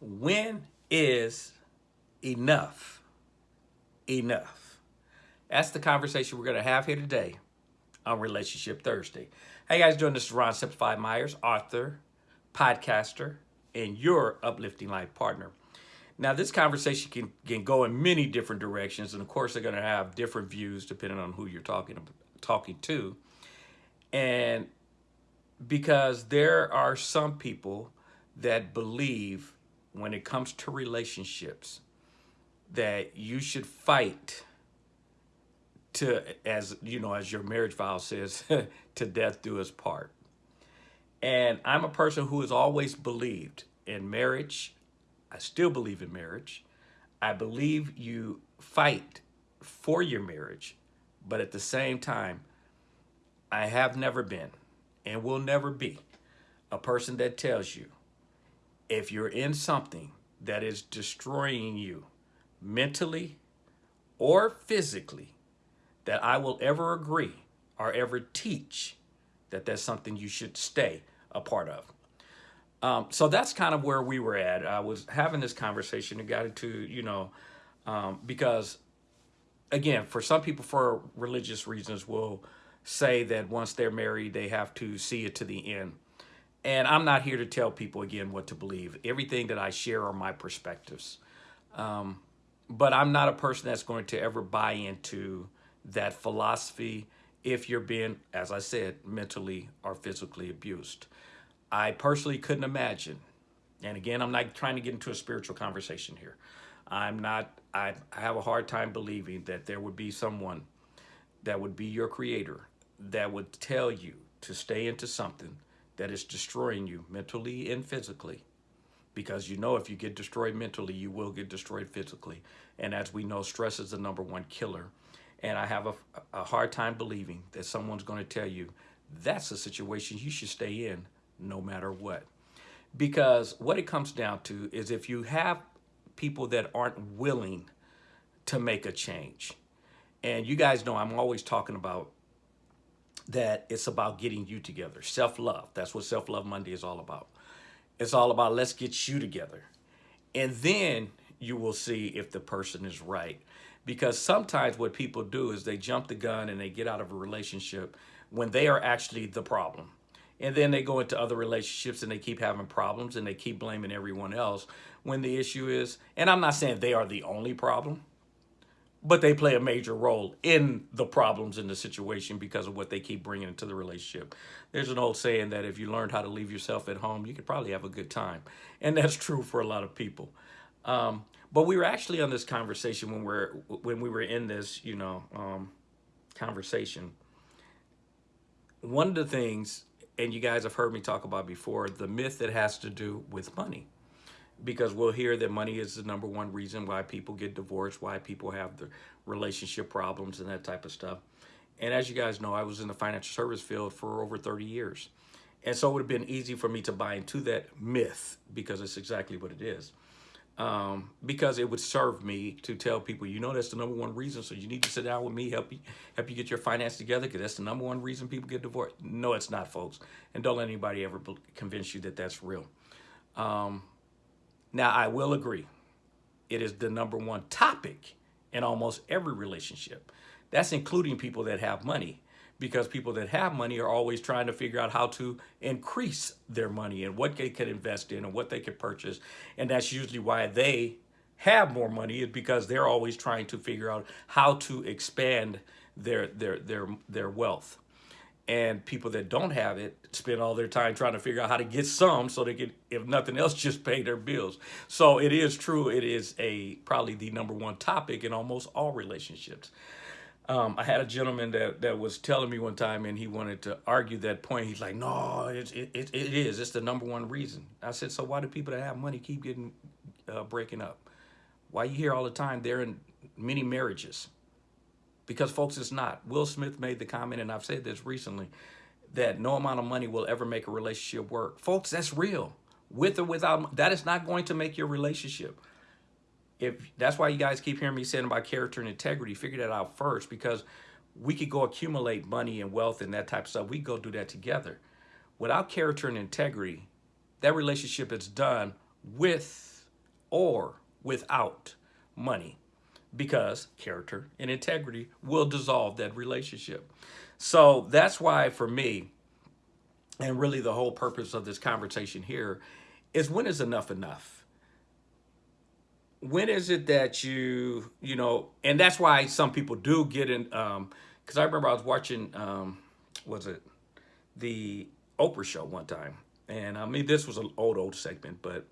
When is enough enough? That's the conversation we're going to have here today on Relationship Thursday. Hey guys, doing this is Ron Simplified Myers, author, podcaster, and your uplifting life partner. Now, this conversation can, can go in many different directions, and of course, they're going to have different views depending on who you're talking talking to. And because there are some people that believe when it comes to relationships that you should fight to as you know as your marriage vow says to death do us part. And i'm a person who has always believed in marriage. I still believe in marriage. I believe you fight for your marriage but at the same time i have never been and will never be a person that tells you if you're in something that is destroying you mentally or physically, that I will ever agree or ever teach that that's something you should stay a part of. Um, so that's kind of where we were at. I was having this conversation and got into, you know, um, because again, for some people, for religious reasons, will say that once they're married, they have to see it to the end. And I'm not here to tell people again what to believe. Everything that I share are my perspectives. Um, but I'm not a person that's going to ever buy into that philosophy if you're being, as I said, mentally or physically abused. I personally couldn't imagine, and again, I'm not trying to get into a spiritual conversation here. I'm not, I, I have a hard time believing that there would be someone that would be your creator that would tell you to stay into something that is destroying you mentally and physically. Because you know if you get destroyed mentally, you will get destroyed physically. And as we know, stress is the number one killer. And I have a, a hard time believing that someone's going to tell you that's a situation you should stay in no matter what. Because what it comes down to is if you have people that aren't willing to make a change, and you guys know I'm always talking about that it's about getting you together. Self-love. That's what Self-Love Monday is all about. It's all about let's get you together. And then you will see if the person is right. Because sometimes what people do is they jump the gun and they get out of a relationship when they are actually the problem. And then they go into other relationships and they keep having problems and they keep blaming everyone else when the issue is, and I'm not saying they are the only problem, but they play a major role in the problems in the situation because of what they keep bringing into the relationship. There's an old saying that if you learned how to leave yourself at home, you could probably have a good time. And that's true for a lot of people. Um, but we were actually on this conversation when we're when we were in this, you know, um, conversation. One of the things, and you guys have heard me talk about before, the myth that has to do with money because we'll hear that money is the number one reason why people get divorced, why people have the relationship problems and that type of stuff. And as you guys know, I was in the financial service field for over 30 years. And so it would have been easy for me to buy into that myth because it's exactly what it is. Um, because it would serve me to tell people, you know, that's the number one reason. So you need to sit down with me, help you, help you get your finance together, because that's the number one reason people get divorced. No, it's not, folks. And don't let anybody ever convince you that that's real. Um, now, I will agree, it is the number one topic in almost every relationship. That's including people that have money because people that have money are always trying to figure out how to increase their money and what they can invest in and what they can purchase. And that's usually why they have more money is because they're always trying to figure out how to expand their their their their wealth and people that don't have it spend all their time trying to figure out how to get some so they can, if nothing else, just pay their bills. So it is true. It is a probably the number one topic in almost all relationships. Um, I had a gentleman that, that was telling me one time and he wanted to argue that point. He's like, no, it, it, it is. It's the number one reason. I said, so why do people that have money keep getting uh, breaking up? Why you hear all the time they're in many marriages? Because folks, it's not. Will Smith made the comment, and I've said this recently, that no amount of money will ever make a relationship work. Folks, that's real. With or without, that is not going to make your relationship. If That's why you guys keep hearing me saying about character and integrity. Figure that out first because we could go accumulate money and wealth and that type of stuff. We go do that together. Without character and integrity, that relationship is done with or without money because character and integrity will dissolve that relationship. So that's why for me, and really the whole purpose of this conversation here is when is enough enough? When is it that you, you know, and that's why some people do get in, um, because I remember I was watching, um, was it the Oprah show one time. And I mean, this was an old, old segment, but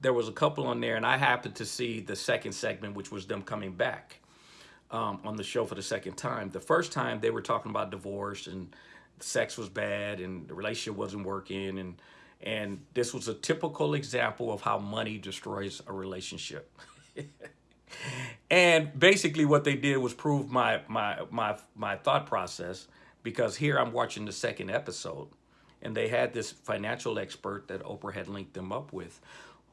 there was a couple on there and I happened to see the second segment, which was them coming back um, on the show for the second time. The first time they were talking about divorce and sex was bad and the relationship wasn't working and and this was a typical example of how money destroys a relationship. and basically what they did was prove my my my my thought process because here I'm watching the second episode and they had this financial expert that Oprah had linked them up with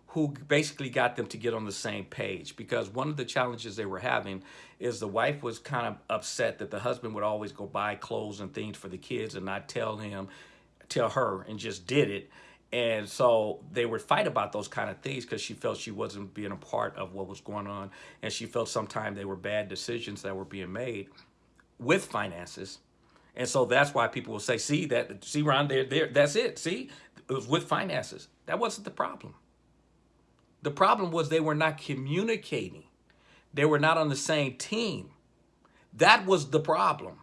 who basically got them to get on the same page because one of the challenges they were having is the wife was kind of upset that the husband would always go buy clothes and things for the kids and not tell him tell her and just did it. And so they would fight about those kind of things because she felt she wasn't being a part of what was going on and she felt sometimes they were bad decisions that were being made with finances. And so that's why people will say see that see Ron there there that's it. See it was with finances. That wasn't the problem the problem was they were not communicating. They were not on the same team. That was the problem.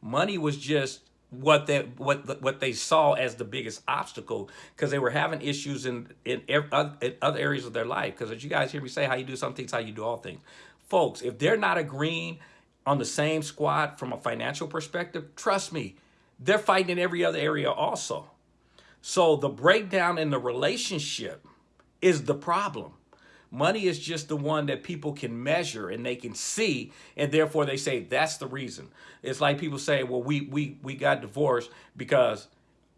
Money was just what they what what they saw as the biggest obstacle because they were having issues in in, in other areas of their life. Because as you guys hear me say, how you do some things, how you do all things, folks. If they're not agreeing on the same squad from a financial perspective, trust me, they're fighting in every other area also. So the breakdown in the relationship is the problem. Money is just the one that people can measure and they can see, and therefore they say that's the reason. It's like people say, well, we we we got divorced because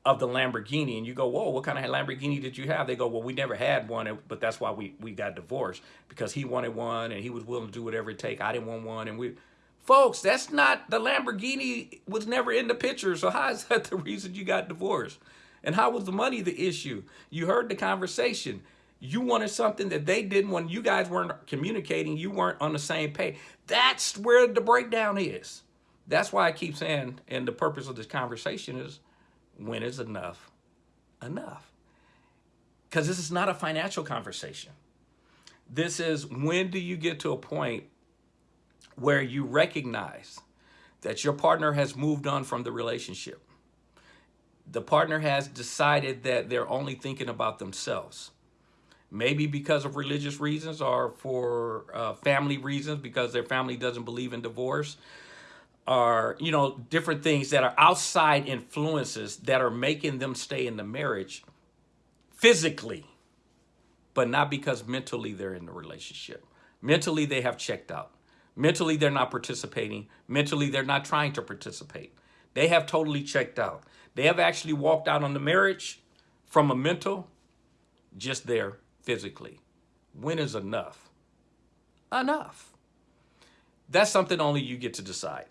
of the Lamborghini, and you go, whoa, what kind of Lamborghini did you have? They go, well, we never had one, but that's why we we got divorced because he wanted one and he was willing to do whatever it take. I didn't want one, and we. Folks, that's not, the Lamborghini was never in the picture, so how is that the reason you got divorced? And how was the money the issue? You heard the conversation. You wanted something that they didn't when you guys weren't communicating, you weren't on the same page. That's where the breakdown is. That's why I keep saying, and the purpose of this conversation is, when is enough enough? Because this is not a financial conversation. This is when do you get to a point where you recognize that your partner has moved on from the relationship. The partner has decided that they're only thinking about themselves maybe because of religious reasons or for uh, family reasons because their family doesn't believe in divorce or you know different things that are outside influences that are making them stay in the marriage physically but not because mentally they're in the relationship. Mentally they have checked out. Mentally they're not participating. Mentally they're not trying to participate. They have totally checked out. They have actually walked out on the marriage from a mental just there physically. When is enough? Enough. That's something only you get to decide.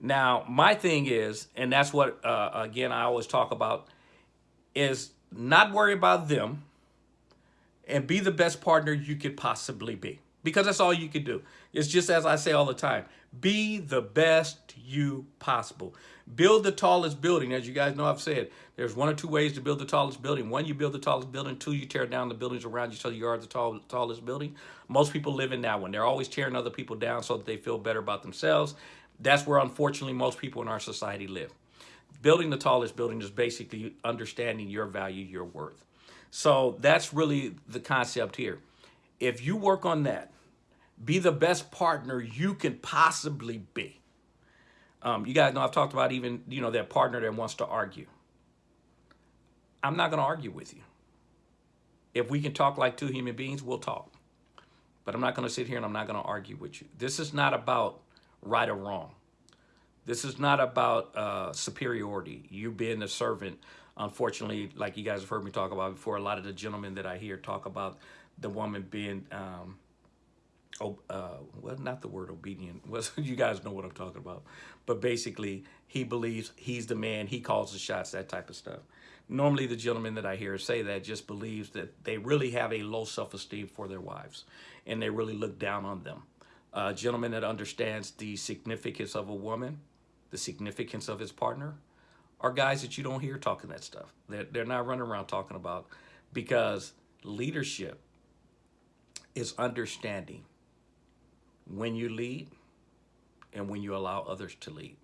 Now, my thing is, and that's what, uh, again, I always talk about, is not worry about them and be the best partner you could possibly be. Because that's all you can do. It's just as I say all the time, be the best you possible. Build the tallest building. As you guys know, I've said, there's one or two ways to build the tallest building. One, you build the tallest building. Two, you tear down the buildings around you so you are the tall, tallest building. Most people live in that one. They're always tearing other people down so that they feel better about themselves. That's where, unfortunately, most people in our society live. Building the tallest building is basically understanding your value, your worth. So that's really the concept here. If you work on that, be the best partner you can possibly be. Um, you guys know I've talked about even, you know, that partner that wants to argue. I'm not going to argue with you. If we can talk like two human beings, we'll talk. But I'm not going to sit here and I'm not going to argue with you. This is not about right or wrong. This is not about uh, superiority, you being a servant. Unfortunately, like you guys have heard me talk about before, a lot of the gentlemen that I hear talk about the woman being um, oh, uh, well, not the word obedient. Was you guys know what I'm talking about. But basically, he believes he's the man. He calls the shots, that type of stuff. Normally, the gentleman that I hear say that just believes that they really have a low self-esteem for their wives, and they really look down on them. A gentleman that understands the significance of a woman, the significance of his partner, are guys that you don't hear talking that stuff. They're, they're not running around talking about because leadership is understanding when you lead and when you allow others to lead.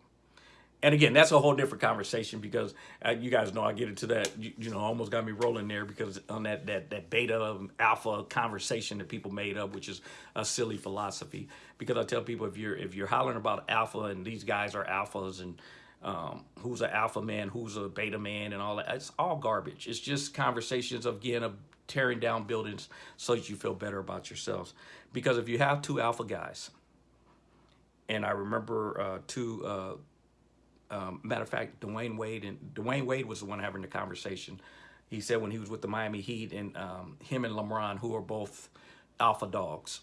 And again, that's a whole different conversation because uh, you guys know I get into that, you, you, know, almost got me rolling there because on that, that, that beta alpha conversation that people made up, which is a silly philosophy. Because I tell people if you're, if you're hollering about alpha and these guys are alphas and um, who's an alpha man, who's a beta man and all that, it's all garbage. It's just conversations of, again, of tearing down buildings so that you feel better about yourselves. Because if you have two alpha guys, and I remember uh, two, uh, um, matter of fact, Dwyane Wade and Dwyane Wade was the one having the conversation. He said when he was with the Miami Heat and um, him and LeBron, who are both alpha dogs,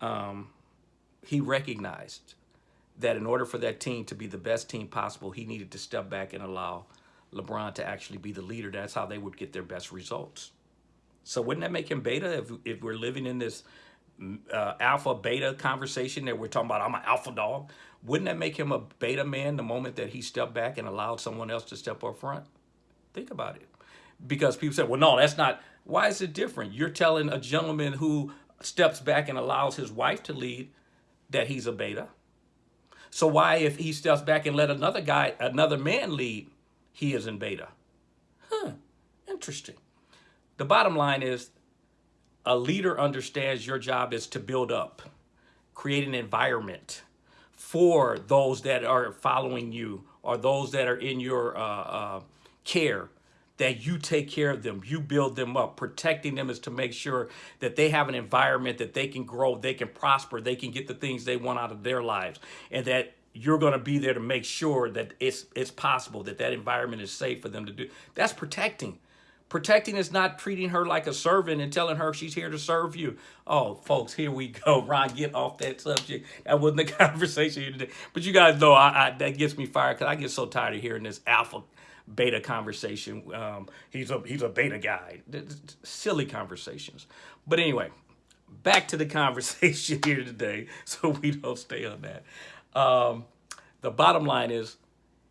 um, he recognized that in order for that team to be the best team possible, he needed to step back and allow LeBron to actually be the leader. That's how they would get their best results. So wouldn't that make him beta if, if we're living in this uh, alpha beta conversation that we're talking about, I'm an alpha dog. Wouldn't that make him a beta man the moment that he stepped back and allowed someone else to step up front? Think about it. Because people say, well, no, that's not. Why is it different? You're telling a gentleman who steps back and allows his wife to lead that he's a beta. So why, if he steps back and let another guy, another man lead, he is in beta? Huh, interesting. The bottom line is a leader understands your job is to build up, create an environment for those that are following you or those that are in your uh, uh, care that you take care of them, you build them up. Protecting them is to make sure that they have an environment that they can grow, they can prosper, they can get the things they want out of their lives, and that you're going to be there to make sure that it's it's possible that that environment is safe for them to do. That's protecting. Protecting is not treating her like a servant and telling her she's here to serve you. Oh, folks, here we go. Ron, get off that subject. That wasn't the conversation today. But you guys know I, I, that gets me fired because I get so tired of hearing this alpha beta conversation. Um, he's a he's a beta guy. Silly conversations. But anyway, back to the conversation here today, so we don't stay on that. Um, the bottom line is,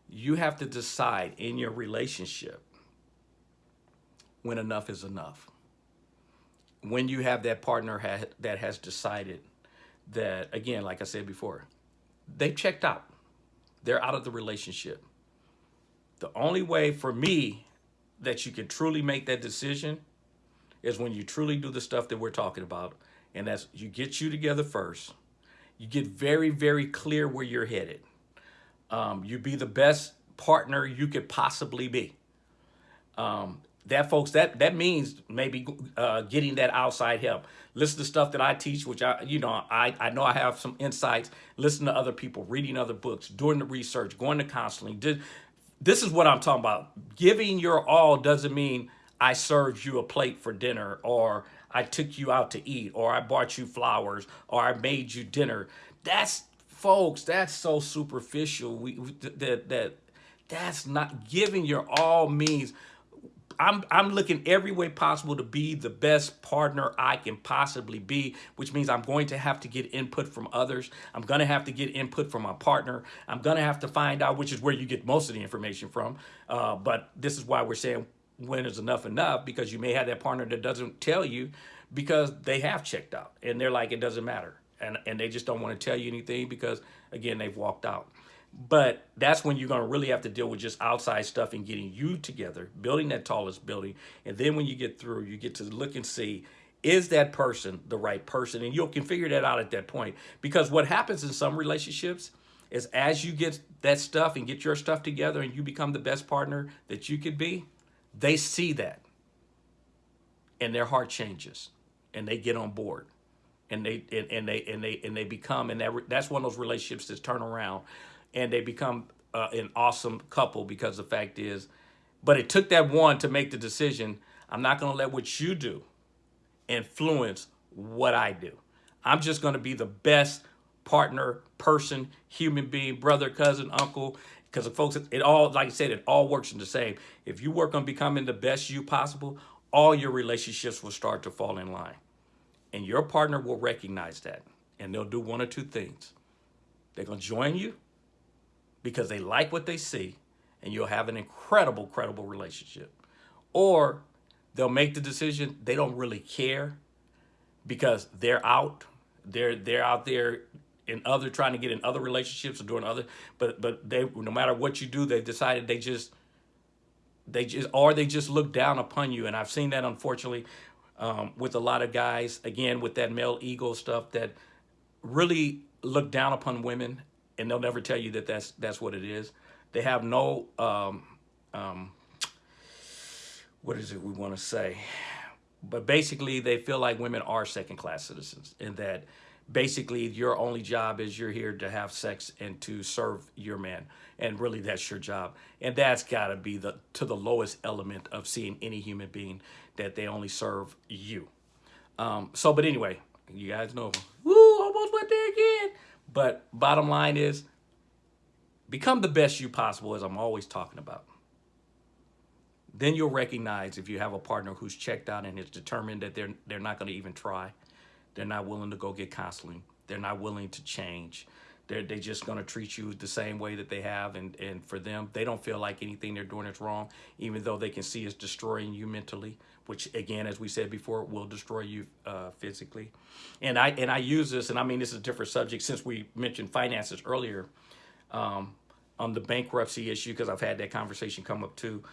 you have to decide in your relationship when enough is enough. When you have that partner ha that has decided that, again, like I said before, they've checked out. They're out of the relationship. The only way for me that you can truly make that decision is when you truly do the stuff that we're talking about. And that's you get you together first. You get very, very clear where you're headed. Um, you be the best partner you could possibly be. Um, that folks that that means maybe uh, getting that outside help. Listen to stuff that i teach which i you know i i know i have some insights. Listen to other people reading other books doing the research going to counseling. This is what i'm talking about. Giving your all doesn't mean i served you a plate for dinner or i took you out to eat or i bought you flowers or i made you dinner. That's folks that's so superficial. We that that that's not giving your all means I'm, I'm looking every way possible to be the best partner I can possibly be, which means I'm going to have to get input from others. I'm going to have to get input from my partner. I'm going to have to find out, which is where you get most of the information from. Uh, but this is why we're saying when is enough enough, because you may have that partner that doesn't tell you because they have checked out and they're like, it doesn't matter. And, and they just don't want to tell you anything because, again, they've walked out. But that's when you're going to really have to deal with just outside stuff and getting you together, building that tallest building. And then when you get through, you get to look and see, is that person the right person? And you can figure that out at that point. Because what happens in some relationships is as you get that stuff and get your stuff together and you become the best partner that you could be, they see that. And their heart changes and they get on board and they and, and they and they and they become and that, that's one of those relationships that turn around and they become uh, an awesome couple because the fact is, but it took that one to make the decision. I'm not going to let what you do influence what I do. I'm just going to be the best partner, person, human being, brother, cousin, uncle, Because folks, it all, like I said, it all works in the same. If you work on becoming the best you possible, all your relationships will start to fall in line. And your partner will recognize that. And they'll do one or two things. They're going to join you because they like what they see. And you'll have an incredible, credible relationship. Or they'll make the decision they don't really care because they're out. They're, they're out there in other trying to get in other relationships or doing other but but they no matter what you do they decided they just they just or they just look down upon you and i've seen that unfortunately um, with a lot of guys again with that male ego stuff that really look down upon women and they'll never tell you that that's that's what it is. They have no um, um, what is it we want to say? But basically they feel like women are second class citizens and that basically your only job is you're here to have sex and to serve your man. And really that's your job. And that's got to be the to the lowest element of seeing any human being that they only serve you. Um so but anyway you guys know. Woo almost went there again but bottom line is become the best you possible as i'm always talking about then you'll recognize if you have a partner who's checked out and is determined that they're they're not going to even try they're not willing to go get counseling. They're not willing to change. They're, they're just going to treat you the same way that they have. And, and for them, they don't feel like anything they're doing is wrong, even though they can see it's destroying you mentally, which again, as we said before, will destroy you uh, physically. And I, and I use this, and I mean, this is a different subject since we mentioned finances earlier um, on the bankruptcy issue, because I've had that conversation come up too.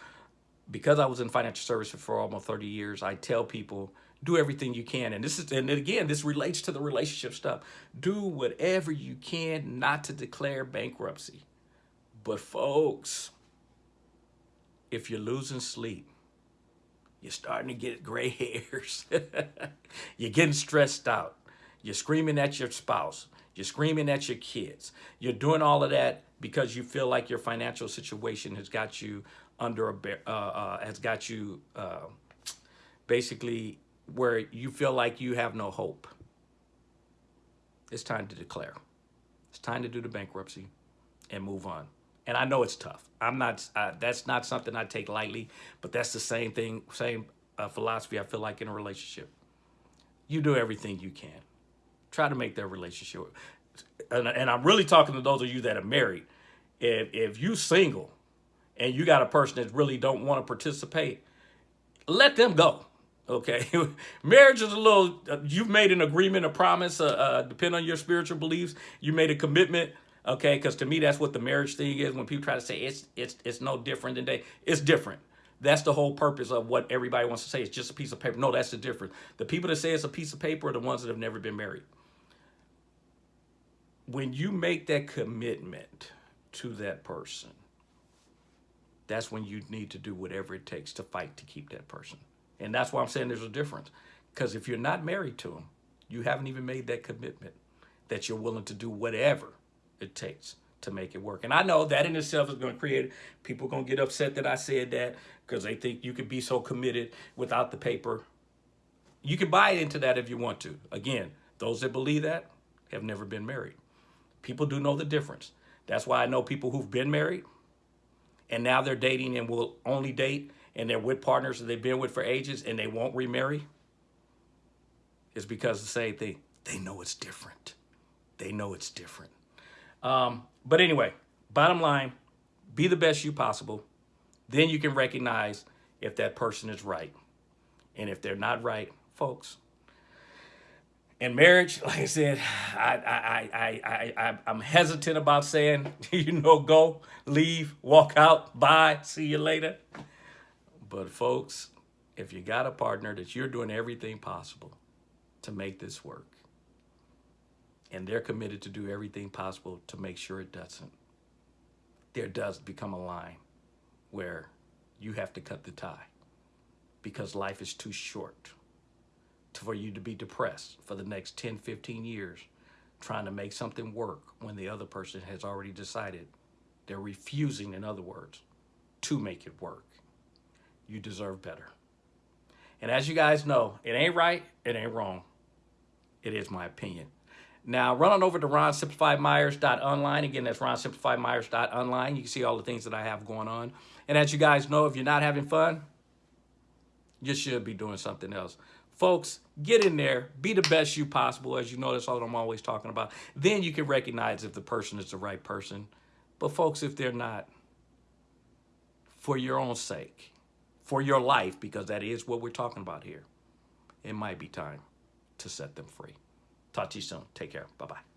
Because I was in financial services for almost 30 years, I tell people do everything you can. And this is, and again, this relates to the relationship stuff. Do whatever you can not to declare bankruptcy. But folks, if you're losing sleep, you're starting to get gray hairs. you're getting stressed out. You're screaming at your spouse. You're screaming at your kids. You're doing all of that because you feel like your financial situation has got you under a, uh, uh, has got you uh, basically where you feel like you have no hope, it's time to declare. It's time to do the bankruptcy and move on. And I know it's tough. I'm not, uh, that's not something I take lightly, but that's the same thing, same uh, philosophy I feel like in a relationship. You do everything you can. Try to make that relationship. And, and I'm really talking to those of you that are married. If, if you single and you got a person that really don't want to participate, let them go. Okay, marriage is a little, uh, you've made an agreement, a promise, uh, uh, depend on your spiritual beliefs. You made a commitment, okay, because to me, that's what the marriage thing is. When people try to say it's, it's, it's no different than they, it's different. That's the whole purpose of what everybody wants to say. It's just a piece of paper. No, that's the difference. The people that say it's a piece of paper are the ones that have never been married. When you make that commitment to that person, that's when you need to do whatever it takes to fight to keep that person. And that's why I'm saying there's a difference. Because if you're not married to them, you haven't even made that commitment that you're willing to do whatever it takes to make it work. And I know that in itself is going to create, people going to get upset that I said that because they think you can be so committed without the paper. You can buy into that if you want to. Again, those that believe that have never been married. People do know the difference. That's why I know people who've been married and now they're dating and will only date and they're with partners that they've been with for ages and they won't remarry is because the same thing. They know it's different. They know it's different. Um, but anyway, bottom line, be the best you possible. Then you can recognize if that person is right. And if they're not right, folks, in marriage, like I said, I, I, I, I, I, I'm hesitant about saying, you know, go, leave, walk out, bye, see you later. But folks, if you got a partner that you're doing everything possible to make this work, and they're committed to do everything possible to make sure it doesn't, there does become a line where you have to cut the tie because life is too short for you to be depressed for the next 10, 15 years trying to make something work when the other person has already decided they're refusing, in other words, to make it work you deserve better. And as you guys know, it ain't right, it ain't wrong. It is my opinion. Now, run on over to ronsimplifiedmyers.online. Again, that's ronsimplifiedmyers.online. You can see all the things that I have going on. And as you guys know, if you're not having fun, you should be doing something else. Folks, get in there, be the best you possible. As you know, that's all I'm always talking about. Then you can recognize if the person is the right person. But folks, if they're not, for your own sake, for your life, because that is what we're talking about here, it might be time to set them free. Talk to you soon. Take care. Bye-bye.